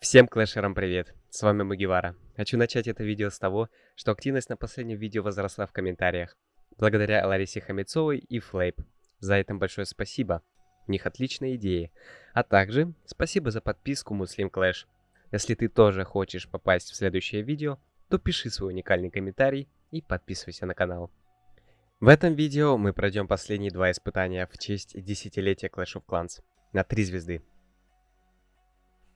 Всем клэшерам привет, с вами Мугивара. Хочу начать это видео с того, что активность на последнем видео возросла в комментариях. Благодаря Ларисе Хамецовой и Флейп. За это большое спасибо, у них отличные идеи. А также спасибо за подписку Муслим Клэш. Если ты тоже хочешь попасть в следующее видео, то пиши свой уникальный комментарий и подписывайся на канал. В этом видео мы пройдем последние два испытания в честь десятилетия Clash of Clans на 3 звезды.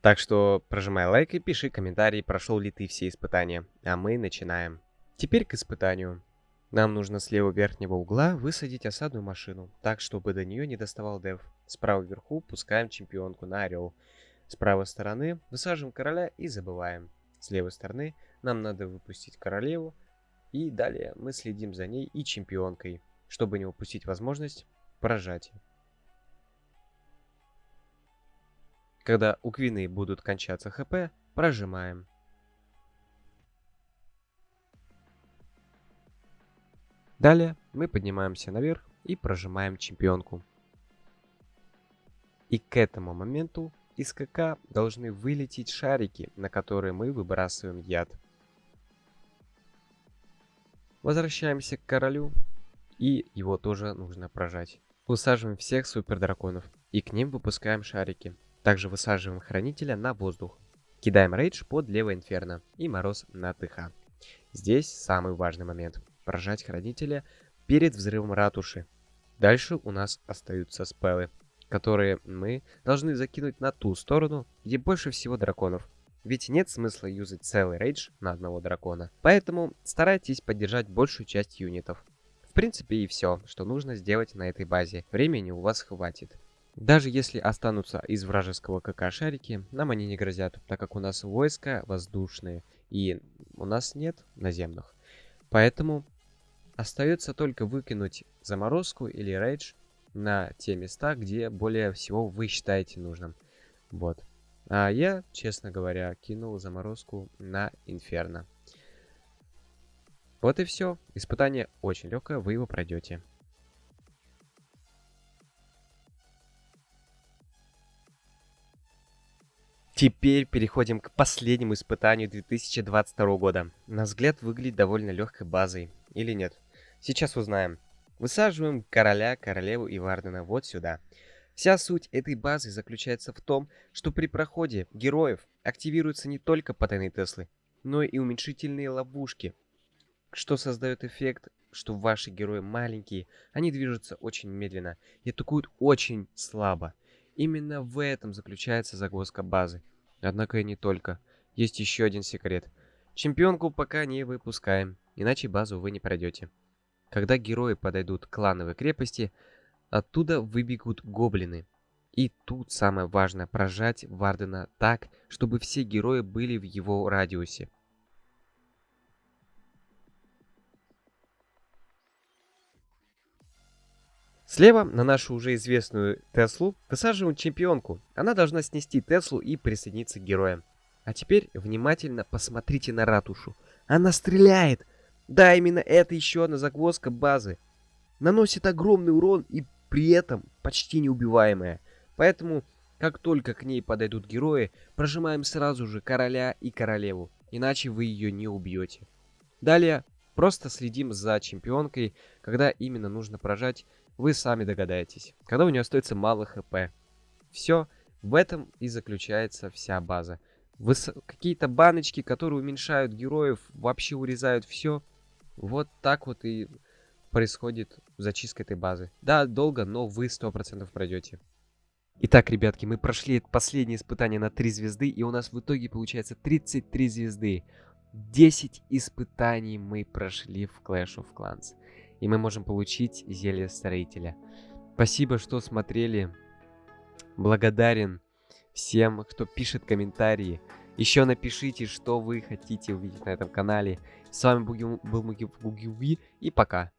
Так что прожимай лайк и пиши комментарий, прошел ли ты все испытания. А мы начинаем. Теперь к испытанию. Нам нужно с левого верхнего угла высадить осадную машину, так, чтобы до нее не доставал дев. Справа вверху пускаем чемпионку на орел. С правой стороны высаживаем короля и забываем. С левой стороны нам надо выпустить королеву. И далее мы следим за ней и чемпионкой, чтобы не упустить возможность прожатия. Когда у квины будут кончаться хп, прожимаем. Далее мы поднимаемся наверх и прожимаем чемпионку. И к этому моменту из КК должны вылететь шарики, на которые мы выбрасываем яд. Возвращаемся к королю, и его тоже нужно прожать. Усаживаем всех супер драконов, и к ним выпускаем шарики. Также высаживаем хранителя на воздух. Кидаем рейдж под левое инферно и мороз на ТХ. Здесь самый важный момент. Прожать хранителя перед взрывом ратуши. Дальше у нас остаются спеллы, которые мы должны закинуть на ту сторону, где больше всего драконов. Ведь нет смысла юзать целый рейдж на одного дракона. Поэтому старайтесь поддержать большую часть юнитов. В принципе и все, что нужно сделать на этой базе. Времени у вас хватит. Даже если останутся из вражеского КК шарики, нам они не грозят, так как у нас войска воздушные и у нас нет наземных. Поэтому остается только выкинуть заморозку или рейдж на те места, где более всего вы считаете нужным. Вот. А я, честно говоря, кинул заморозку на Инферно. Вот и все. Испытание очень легкое, вы его пройдете. Теперь переходим к последнему испытанию 2022 года. На взгляд выглядит довольно легкой базой. Или нет? Сейчас узнаем. Высаживаем короля, королеву и Вардена вот сюда. Вся суть этой базы заключается в том, что при проходе героев активируются не только потайные Теслы, но и уменьшительные ловушки, что создает эффект, что ваши герои маленькие, они движутся очень медленно и атакуют очень слабо. Именно в этом заключается загвоздка базы. Однако и не только. Есть еще один секрет. Чемпионку пока не выпускаем, иначе базу вы не пройдете. Когда герои подойдут к клановой крепости, оттуда выбегут гоблины. И тут самое важное прожать Вардена так, чтобы все герои были в его радиусе. Слева на нашу уже известную Теслу высаживаем чемпионку. Она должна снести Теслу и присоединиться к героям. А теперь внимательно посмотрите на ратушу. Она стреляет! Да, именно это еще одна загвоздка базы. Наносит огромный урон и при этом почти неубиваемая. Поэтому, как только к ней подойдут герои, прожимаем сразу же короля и королеву. Иначе вы ее не убьете. Далее просто следим за чемпионкой, когда именно нужно прожать вы сами догадаетесь, когда у нее остается мало хп. Все, в этом и заключается вся база. Выс... Какие-то баночки, которые уменьшают героев, вообще урезают все. Вот так вот и происходит зачистка этой базы. Да, долго, но вы 100% пройдете. Итак, ребятки, мы прошли последнее испытание на 3 звезды, и у нас в итоге получается 33 звезды. 10 испытаний мы прошли в Clash of Clans и мы можем получить зелье строителя. Спасибо, что смотрели. Благодарен всем, кто пишет комментарии. Еще напишите, что вы хотите увидеть на этом канале. С вами был Буги и пока.